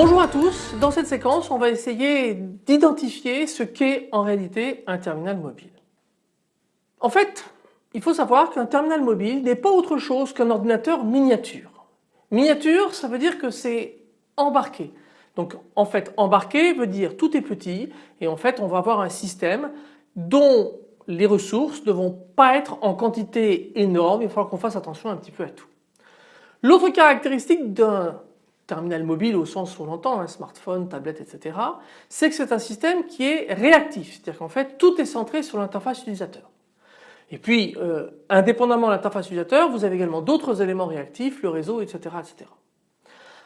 Bonjour à tous, dans cette séquence on va essayer d'identifier ce qu'est en réalité un terminal mobile. En fait, il faut savoir qu'un terminal mobile n'est pas autre chose qu'un ordinateur miniature. Miniature ça veut dire que c'est embarqué. Donc en fait embarqué veut dire tout est petit et en fait on va avoir un système dont les ressources ne vont pas être en quantité énorme, il va falloir qu'on fasse attention un petit peu à tout. L'autre caractéristique d'un terminal mobile au sens où on l'entend, un smartphone, tablette, etc. c'est que c'est un système qui est réactif, c'est-à-dire qu'en fait tout est centré sur l'interface utilisateur. Et puis euh, indépendamment de l'interface utilisateur vous avez également d'autres éléments réactifs, le réseau, etc. etc.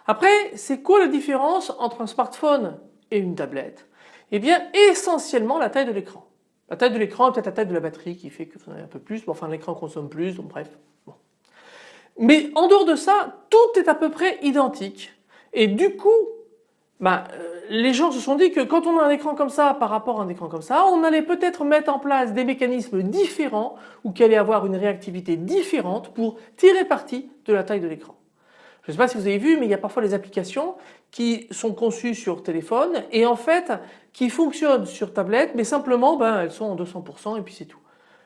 Après c'est quoi la différence entre un smartphone et une tablette? Eh bien essentiellement la taille de l'écran. La taille de l'écran peut-être la taille de la batterie qui fait que vous en avez un peu plus, mais enfin l'écran consomme plus, donc bref. Mais en dehors de ça, tout est à peu près identique. Et du coup, bah, euh, les gens se sont dit que quand on a un écran comme ça par rapport à un écran comme ça, on allait peut-être mettre en place des mécanismes différents ou qu'il allait avoir une réactivité différente pour tirer parti de la taille de l'écran. Je ne sais pas si vous avez vu mais il y a parfois des applications qui sont conçues sur téléphone et en fait qui fonctionnent sur tablette mais simplement ben, elles sont en 200% et puis c'est tout.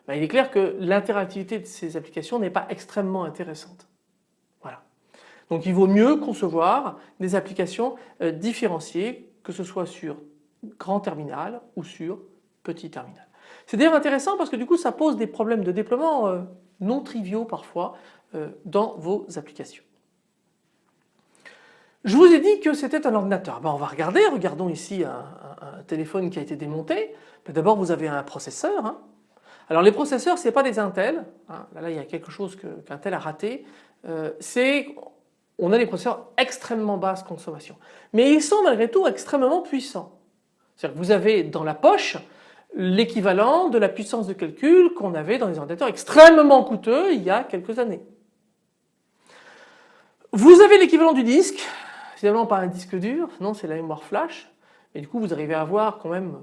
Ben, il est clair que l'interactivité de ces applications n'est pas extrêmement intéressante. Donc il vaut mieux concevoir des applications euh, différenciées que ce soit sur grand terminal ou sur petit terminal. C'est d'ailleurs intéressant parce que du coup ça pose des problèmes de déploiement euh, non triviaux parfois euh, dans vos applications. Je vous ai dit que c'était un ordinateur. Ben, on va regarder, regardons ici un, téléphone qui a été démonté. Ben, d'abord vous avez un processeur, hein, alors les processeurs ce n'est pas des Intel, hein. là, il y a quelque chose qu'Intel a raté, c'est on a des processeurs extrêmement basse consommation. Mais ils sont malgré tout extrêmement puissants. C'est-à-dire que vous avez dans la poche l'équivalent de la puissance de calcul qu'on avait dans les ordinateurs extrêmement coûteux il y a quelques années. Vous avez l'équivalent du disque, finalement pas un disque dur, non c'est la mémoire flash, et du coup vous arrivez à avoir quand même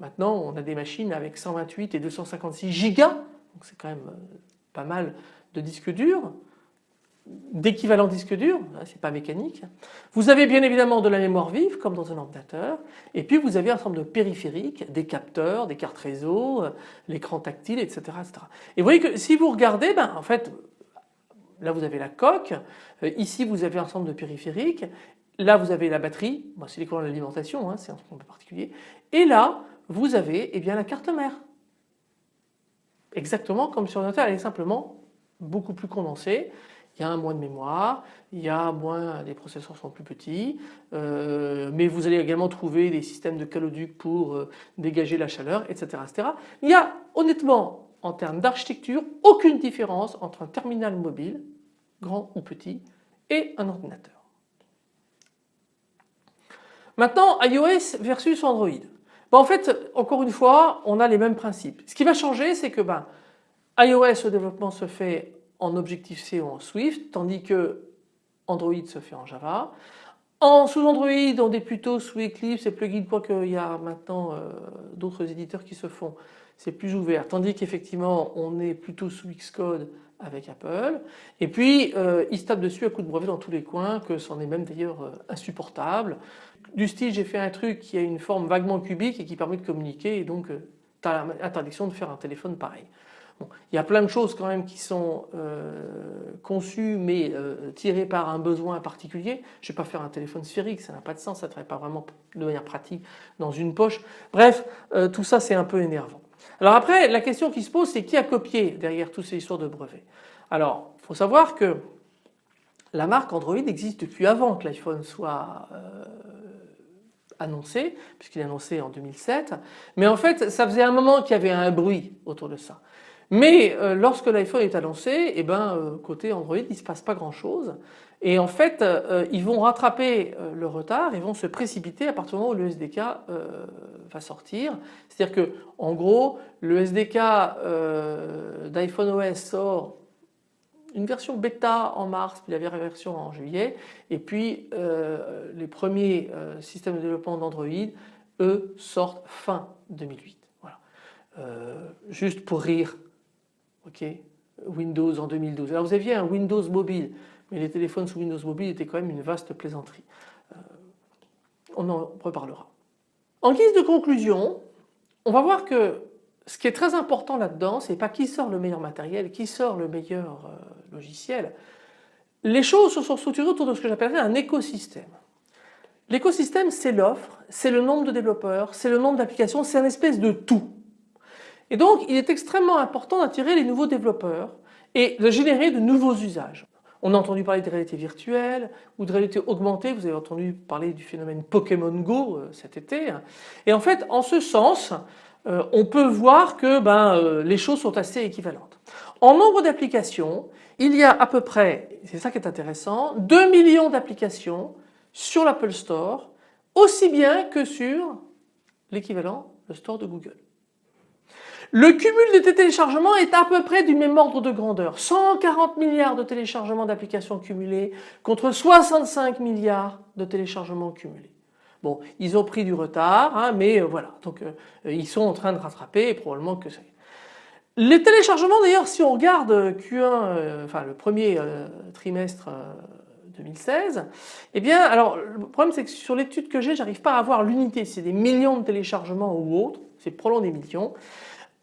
Maintenant, on a des machines avec 128 et 256 gigas, donc c'est quand même euh, pas mal de disques durs, d'équivalent disque dur, hein, c'est pas mécanique. Vous avez bien évidemment de la mémoire vive comme dans un ordinateur et puis vous avez un ensemble de périphériques, des capteurs, des cartes réseau, euh, l'écran tactile, etc., Et vous voyez que si vous regardez, ben, en fait, là vous avez la coque, euh, ici vous avez un ensemble de périphériques, là vous avez la batterie, c'est l'écran de l'alimentation, hein, c'est un peu particulier, et là vous avez eh bien, la carte mère. Exactement comme sur l'ordinateur, elle est simplement beaucoup plus condensée. Il y a moins de mémoire, il y a moins, les processeurs sont plus petits, euh, mais vous allez également trouver des systèmes de caloduc pour euh, dégager la chaleur, etc., etc. Il y a honnêtement, en termes d'architecture, aucune différence entre un terminal mobile, grand ou petit, et un ordinateur. Maintenant, iOS versus Android en fait, encore une fois, on a les mêmes principes. Ce qui va changer, c'est que ben, iOS, le développement se fait en Objective-C ou en Swift, tandis que Android se fait en Java. En sous Android, on est plutôt sous Eclipse et plugin, quoique il y a maintenant euh, d'autres éditeurs qui se font, c'est plus ouvert. Tandis qu'effectivement, on est plutôt sous Xcode avec Apple. Et puis, euh, ils se tapent dessus à coup de brevet dans tous les coins, que c'en est même d'ailleurs euh, insupportable. Du style, j'ai fait un truc qui a une forme vaguement cubique et qui permet de communiquer et donc euh, l'interdiction de faire un téléphone pareil. Il y a plein de choses quand même qui sont euh, conçues mais euh, tirées par un besoin particulier. Je ne vais pas faire un téléphone sphérique, ça n'a pas de sens, ça ne travaille pas vraiment de manière pratique dans une poche. Bref, tout ça c'est un peu énervant. Alors après, la question qui se pose c'est qui a copié derrière toutes ces histoires de brevets? Alors, il faut savoir que la marque Android existe depuis avant que l'iPhone soit annoncé, puisqu'il est annoncé en 2007. Mais en fait, ça faisait un moment qu'il y avait un bruit autour de ça. Mais euh, lorsque l'iPhone est annoncé, eh ben, euh, côté Android, il ne se passe pas grand chose. Et en fait, euh, ils vont rattraper le retard, ils vont se précipiter à partir du moment où le SDK va sortir. C'est-à-dire que, en gros, le SDK d'iPhone OS sort une version bêta en mars, puis la version en juillet, et puis euh, les premiers euh, systèmes de développement d'Android, eux, sortent fin 2008. Voilà. Euh, juste pour rire, ok, Windows en 2012. Alors vous aviez un Windows mobile, mais les téléphones sous Windows mobile étaient quand même une vaste plaisanterie. on en reparlera. En guise de conclusion, on va voir que ce qui est très important là-dedans, c'est pas qui sort le meilleur matériel, qui sort le meilleur euh, logiciel. Les choses se sont structurées autour de ce que j'appellerais un écosystème. L'écosystème, c'est l'offre, c'est le nombre de développeurs, c'est le nombre d'applications, c'est une espèce de tout. Et donc, il est extrêmement important d'attirer les nouveaux développeurs et de générer de nouveaux usages. On a entendu parler de réalité virtuelle ou de réalité augmentée, vous avez entendu parler du phénomène Pokémon Go euh, cet été. Et en fait, en ce sens, euh, on peut voir que ben, euh, les choses sont assez équivalentes. En nombre d'applications, il y a à peu près, c'est ça qui est intéressant, 2 millions d'applications sur l'Apple Store, aussi bien que sur l'équivalent, le store de Google. Le cumul de téléchargements est à peu près du même ordre de grandeur. 140 milliards de téléchargements d'applications cumulées contre 65 milliards de téléchargements cumulés. Bon, ils ont pris du retard, hein, mais euh, voilà, donc euh, ils sont en train de rattraper et probablement que ça. Les téléchargements d'ailleurs, si on regarde Q1, euh, enfin le premier trimestre 2016, eh bien alors le problème c'est que sur l'étude que j'ai, j'arrive pas à avoir l'unité, c'est des millions de téléchargements ou autre, c'est probablement des millions.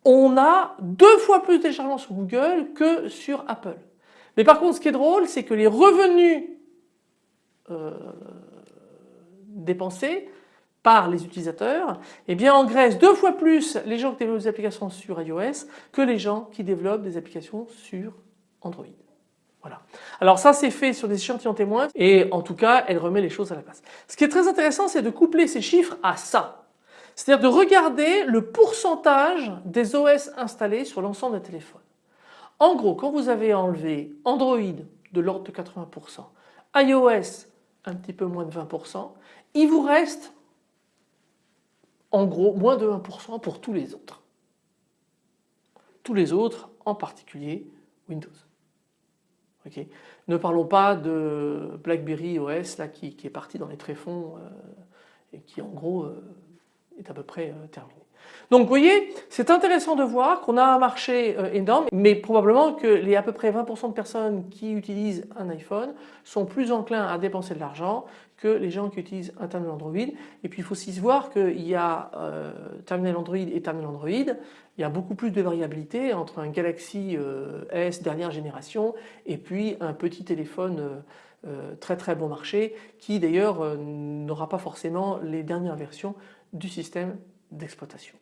On a deux fois plus de téléchargements sur Google que sur Apple. Mais par contre ce qui est drôle, c'est que les revenus dépensés par les utilisateurs, eh bien engraissent deux fois plus les gens qui développent des applications sur iOS que les gens qui développent des applications sur Android. Voilà. Alors ça c'est fait sur des échantillons témoins et en tout cas elle remet les choses à la place. Ce qui est très intéressant c'est de coupler ces chiffres à ça. C'est-à-dire de regarder le pourcentage des OS installés sur l'ensemble des téléphones. En gros quand vous avez enlevé Android de l'ordre de 80%, iOS un petit peu moins de 20%, il vous reste en gros moins de 1% pour tous les autres. Tous les autres, en particulier Windows. ne parlons pas de BlackBerry OS là, qui, est parti dans les tréfonds euh, et qui en gros euh, est à peu près euh, terminé. Donc vous voyez, c'est intéressant de voir qu'on a un marché euh, énorme, mais probablement que les à peu près 20% de personnes qui utilisent un iPhone sont plus enclins à dépenser de l'argent que les gens qui utilisent un terminal Android. Et puis il faut aussi se voir qu'il y a euh, terminal Android et terminal Android, il y a beaucoup plus de variabilité entre un Galaxy euh, S dernière génération et puis un petit téléphone très très bon marché qui d'ailleurs n'aura pas forcément les dernières versions du système d'exploitation.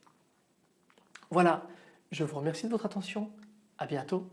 Voilà, je vous remercie de votre attention, à bientôt.